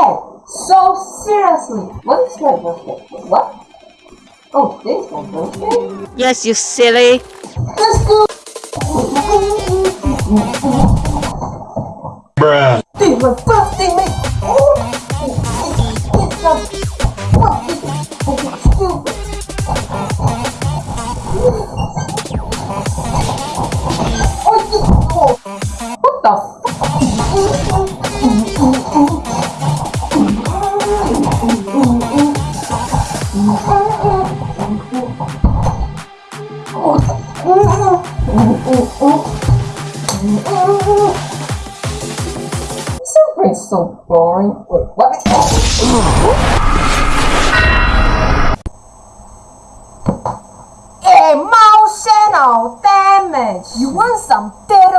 So seriously, what is my birthday? What? Oh, this is my birthday? Yes, you silly. Let's go! Bruh. Dude, my birthday, mate! Oh, it's a the Something's so boring. What? Emotional damage. You want some damage?